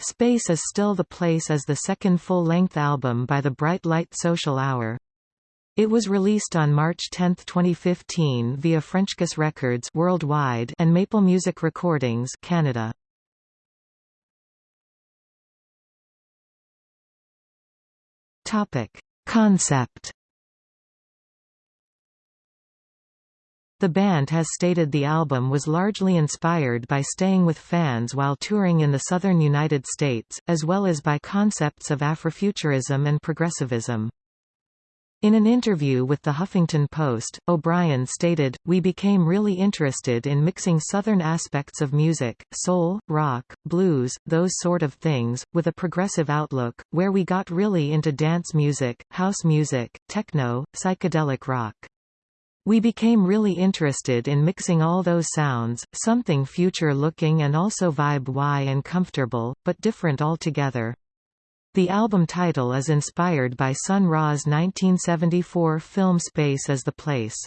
Space is Still the Place is the second full-length album by the Bright Light Social Hour. It was released on March 10, 2015 via Frenchkiss Records worldwide and Maple Music Recordings Canada. Topic: Concept The band has stated the album was largely inspired by staying with fans while touring in the southern United States, as well as by concepts of Afrofuturism and progressivism. In an interview with the Huffington Post, O'Brien stated, We became really interested in mixing southern aspects of music, soul, rock, blues, those sort of things, with a progressive outlook, where we got really into dance music, house music, techno, psychedelic rock. We became really interested in mixing all those sounds, something future-looking and also vibe-y and comfortable, but different altogether. The album title is inspired by Sun Ra's 1974 film Space is the Place.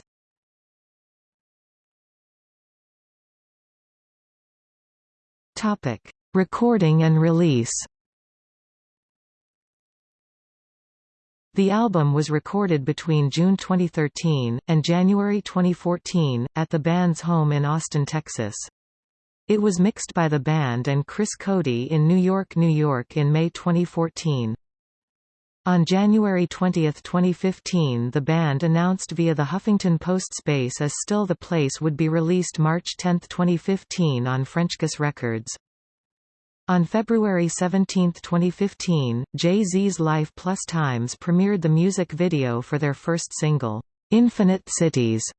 Recording and release The album was recorded between June 2013, and January 2014, at the band's home in Austin, Texas. It was mixed by the band and Chris Coady in New York, New York in May 2014. On January 20, 2015 the band announced via the Huffington Post Space is Still the Place would be released March 10, 2015 on Frenchkiss Records. On February 17, 2015, Jay-Z's Life Plus Times premiered the music video for their first single, "'Infinite Cities'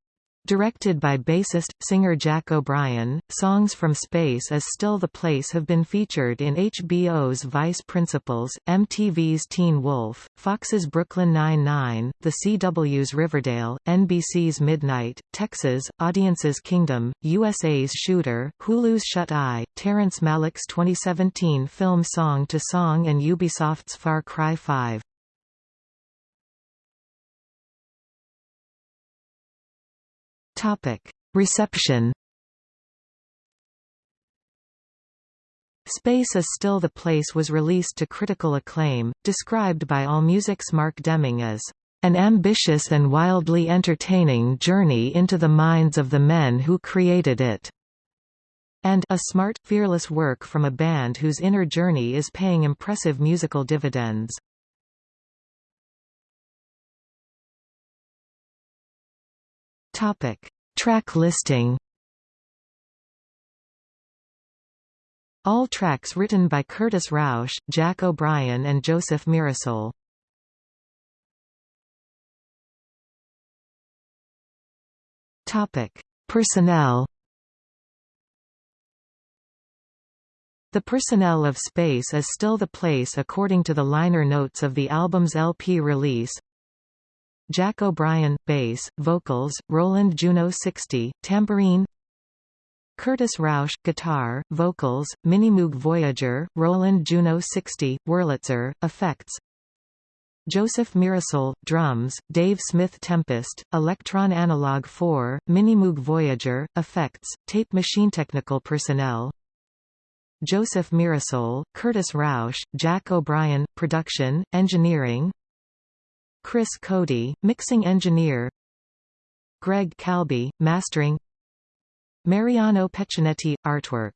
Directed by bassist, singer Jack O'Brien, songs from Space is Still the Place have been featured in HBO's Vice Principals, MTV's Teen Wolf, Fox's Brooklyn Nine-Nine, The CW's Riverdale, NBC's Midnight, Texas, Audience's Kingdom, USA's Shooter, Hulu's Shut Eye, Terrence Malick's 2017 film Song to Song and Ubisoft's Far Cry 5. Reception Space is Still the Place was released to critical acclaim, described by AllMusic's Mark Deming as an ambitious and wildly entertaining journey into the minds of the men who created it, and a smart, fearless work from a band whose inner journey is paying impressive musical dividends. Topic: Track listing. All tracks written by Curtis Rauch, Jack O'Brien and Joseph Mirasole. Topic: Personnel. The personnel of Space is still the place according to the liner notes of the album's LP release. Jack O'Brien, bass, vocals, Roland Juno 60, tambourine. Curtis Rauch, guitar, vocals, Minimoog Voyager, Roland Juno 60, Wurlitzer, effects. Joseph Mirasole, drums, Dave Smith Tempest, Elektron Analog 4, Minimoog Voyager, effects, tape machine technical personnel. Joseph Mirasole, Curtis Rauch, Jack O'Brien, production, engineering Chris Coady, mixing engineer. Greg Calbi, mastering. Mariano Peccinetti, artwork